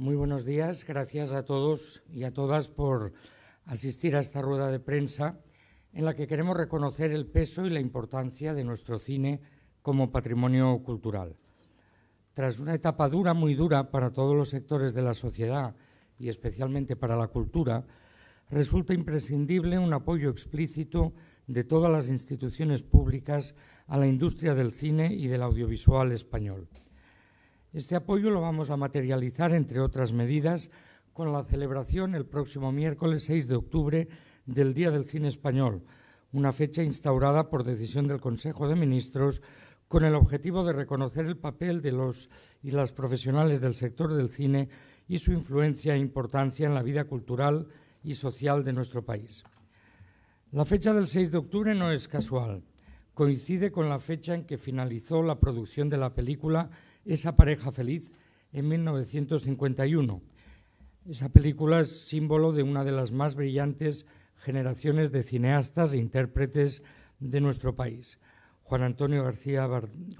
Muy buenos días. Gracias a todos y a todas por asistir a esta rueda de prensa en la que queremos reconocer el peso y la importancia de nuestro cine como patrimonio cultural. Tras una etapa dura, muy dura para todos los sectores de la sociedad y especialmente para la cultura, resulta imprescindible un apoyo explícito de todas las instituciones públicas a la industria del cine y del audiovisual español. Este apoyo lo vamos a materializar, entre otras medidas, con la celebración el próximo miércoles 6 de octubre del Día del Cine Español, una fecha instaurada por decisión del Consejo de Ministros con el objetivo de reconocer el papel de los y las profesionales del sector del cine y su influencia e importancia en la vida cultural y social de nuestro país. La fecha del 6 de octubre no es casual. Coincide con la fecha en que finalizó la producción de la película Esa pareja feliz en 1951. Esa película es símbolo de una de las más brillantes generaciones de cineastas e intérpretes de nuestro país. Juan Antonio, García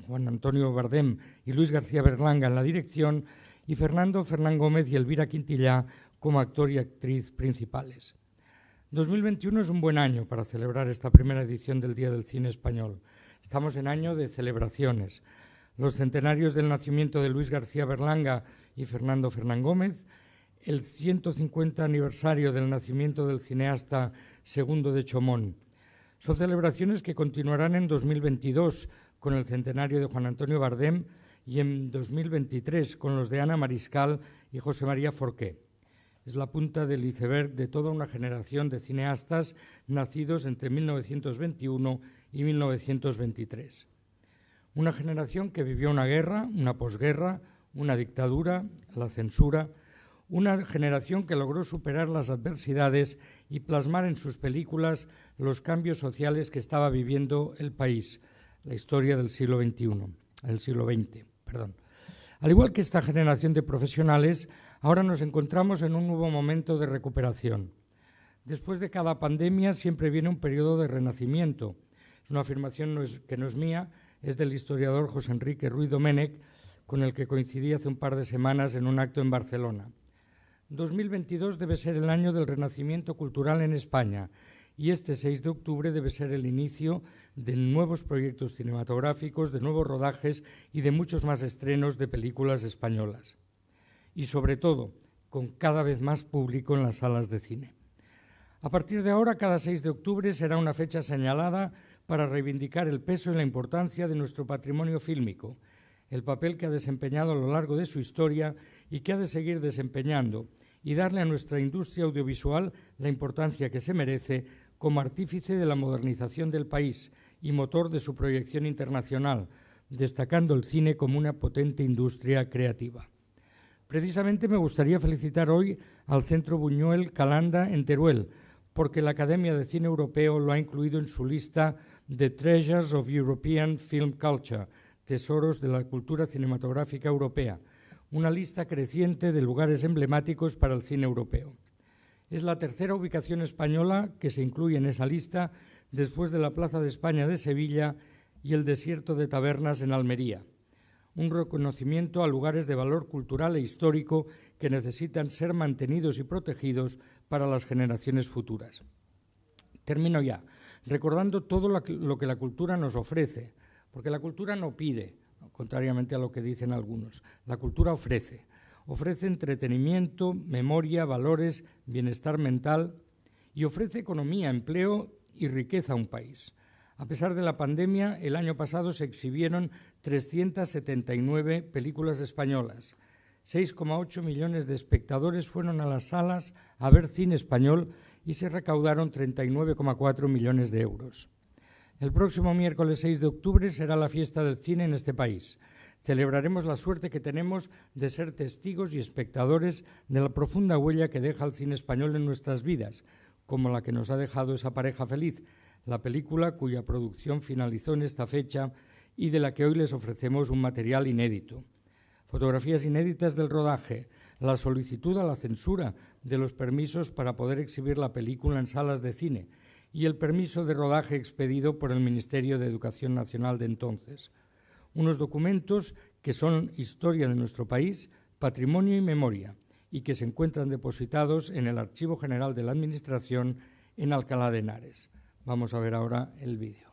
Juan Antonio Bardem y Luis García Berlanga en la dirección y Fernando Fernán Gómez y Elvira Quintillá como actor y actriz principales. 2021 es un buen año para celebrar esta primera edición del Día del Cine Español. Estamos en año de celebraciones. Los centenarios del nacimiento de Luis García Berlanga y Fernando Fernán Gómez, el 150 aniversario del nacimiento del cineasta Segundo de Chomón, son celebraciones que continuarán en 2022 con el centenario de Juan Antonio Bardem y en 2023 con los de Ana Mariscal y José María Forqué. Es la punta del iceberg de toda una generación de cineastas nacidos entre 1921 y 1923. Una generación que vivió una guerra, una posguerra, una dictadura, la censura, una generación que logró superar las adversidades y plasmar en sus películas los cambios sociales que estaba viviendo el país, la historia del siglo XXI, el siglo XX, perdón. Al igual que esta generación de profesionales, ahora nos encontramos en un nuevo momento de recuperación. Después de cada pandemia siempre viene un periodo de renacimiento. Es una afirmación que no es mía, es del historiador José Enrique Ruiz Domènech, con el que coincidí hace un par de semanas en un acto en Barcelona. 2022 debe ser el año del renacimiento cultural en España y este 6 de octubre debe ser el inicio de nuevos proyectos cinematográficos, de nuevos rodajes y de muchos más estrenos de películas españolas. Y sobre todo, con cada vez más público en las salas de cine. A partir de ahora, cada 6 de octubre será una fecha señalada para reivindicar el peso y la importancia de nuestro patrimonio fílmico, el papel que ha desempeñado a lo largo de su historia y que ha de seguir desempeñando, y darle a nuestra industria audiovisual la importancia que se merece como artífice de la modernización del país y motor de su proyección internacional, destacando el cine como una potente industria creativa. Precisamente me gustaría felicitar hoy al Centro Buñuel Calanda en Teruel, porque la Academia de Cine Europeo lo ha incluido en su lista de Treasures of European Film Culture, Tesoros de la Cultura Cinematográfica Europea, una lista creciente de lugares emblemáticos para el cine europeo. Es la tercera ubicación española que se incluye en esa lista después de la Plaza de España de Sevilla y el Desierto de Tabernas en Almería. Un reconocimiento a lugares de valor cultural e histórico que necesitan ser mantenidos y protegidos para las generaciones futuras. Termino ya, recordando todo lo que la cultura nos ofrece, porque la cultura no pide, contrariamente a lo que dicen algunos. La cultura ofrece. Ofrece entretenimiento, memoria, valores, bienestar mental y ofrece economía, empleo y riqueza a un país. A pesar de la pandemia, el año pasado se exhibieron 379 películas españolas. 6,8 millones de espectadores fueron a las salas a ver cine español y se recaudaron 39,4 millones de euros. El próximo miércoles 6 de octubre será la fiesta del cine en este país. Celebraremos la suerte que tenemos de ser testigos y espectadores de la profunda huella que deja el cine español en nuestras vidas, como la que nos ha dejado esa pareja feliz, la película cuya producción finalizó en esta fecha y de la que hoy les ofrecemos un material inédito. Fotografías inéditas del rodaje, la solicitud a la censura de los permisos para poder exhibir la película en salas de cine, y el permiso de rodaje expedido por el Ministerio de Educación Nacional de entonces. Unos documentos que son historia de nuestro país, patrimonio y memoria, y que se encuentran depositados en el Archivo General de la Administración en Alcalá de Henares. Vamos a ver ahora el vídeo.